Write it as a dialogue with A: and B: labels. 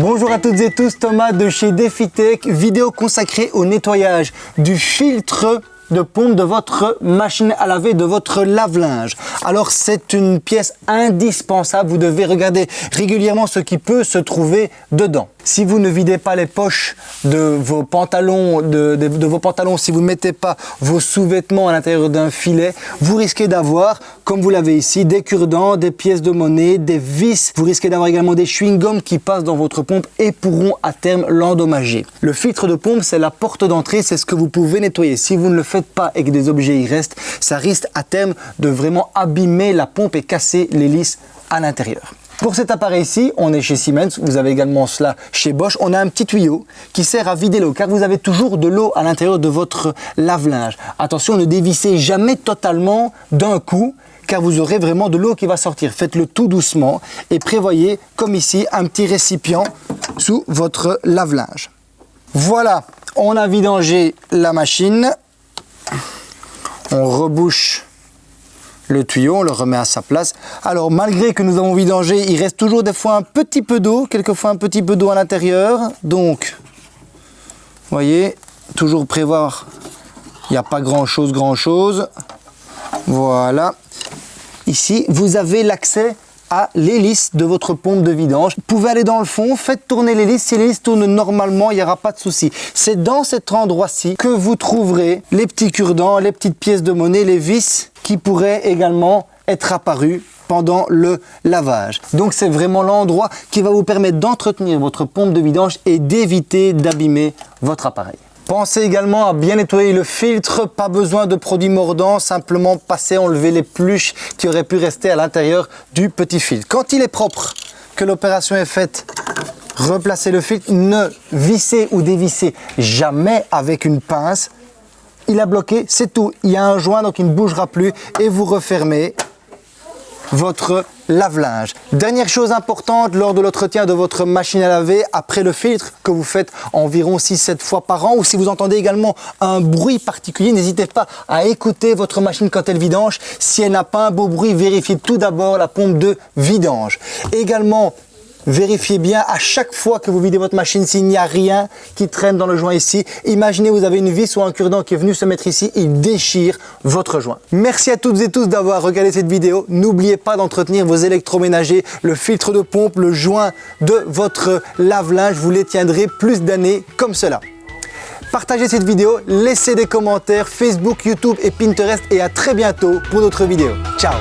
A: Bonjour à toutes et tous, Thomas de chez DefiTech, vidéo consacrée au nettoyage du filtre de pompe de votre machine à laver, de votre lave-linge. Alors c'est une pièce indispensable, vous devez regarder régulièrement ce qui peut se trouver dedans. Si vous ne videz pas les poches de vos pantalons, si vous ne mettez pas vos sous-vêtements à l'intérieur d'un filet, vous risquez d'avoir, comme vous l'avez ici, des cure-dents, des pièces de monnaie, des vis. Vous risquez d'avoir également des chewing-gums qui passent dans votre pompe et pourront à terme l'endommager. Le filtre de pompe, c'est la porte d'entrée, c'est ce que vous pouvez nettoyer. Si vous ne le faites pas et que des objets y restent, ça risque à terme de vraiment abîmer la pompe et casser l'hélice à l'intérieur. Pour cet appareil-ci, on est chez Siemens, vous avez également cela chez Bosch, on a un petit tuyau qui sert à vider l'eau car vous avez toujours de l'eau à l'intérieur de votre lave-linge. Attention, ne dévissez jamais totalement d'un coup car vous aurez vraiment de l'eau qui va sortir. Faites-le tout doucement et prévoyez, comme ici, un petit récipient sous votre lave-linge. Voilà, on a vidangé la machine. On rebouche le tuyau, on le remet à sa place. Alors malgré que nous avons vidangé, il reste toujours des fois un petit peu d'eau, quelquefois un petit peu d'eau à l'intérieur. Donc, voyez, toujours prévoir, il n'y a pas grand chose, grand chose. Voilà. Ici, vous avez l'accès à l'hélice de votre pompe de vidange. Vous pouvez aller dans le fond, faites tourner l'hélice. Si l'hélice tourne normalement, il n'y aura pas de souci. C'est dans cet endroit-ci que vous trouverez les petits cure-dents, les petites pièces de monnaie, les vis qui pourraient également être apparus pendant le lavage. Donc c'est vraiment l'endroit qui va vous permettre d'entretenir votre pompe de vidange et d'éviter d'abîmer votre appareil. Pensez également à bien nettoyer le filtre, pas besoin de produits mordants, simplement passer, enlever les pluches qui auraient pu rester à l'intérieur du petit filtre. Quand il est propre, que l'opération est faite, replacez le filtre, ne vissez ou dévissez jamais avec une pince. Il a bloqué, c'est tout. Il y a un joint donc il ne bougera plus et vous refermez votre lave-linge. Dernière chose importante lors de l'entretien de votre machine à laver, après le filtre que vous faites environ 6-7 fois par an, ou si vous entendez également un bruit particulier, n'hésitez pas à écouter votre machine quand elle vidange. Si elle n'a pas un beau bruit, vérifiez tout d'abord la pompe de vidange. Également, Vérifiez bien à chaque fois que vous videz votre machine s'il n'y a rien qui traîne dans le joint ici. Imaginez vous avez une vis ou un cure-dent qui est venu se mettre ici, il déchire votre joint. Merci à toutes et tous d'avoir regardé cette vidéo. N'oubliez pas d'entretenir vos électroménagers, le filtre de pompe, le joint de votre lave-linge. Vous les tiendrez plus d'années comme cela. Partagez cette vidéo, laissez des commentaires Facebook, YouTube et Pinterest et à très bientôt pour d'autres vidéos. Ciao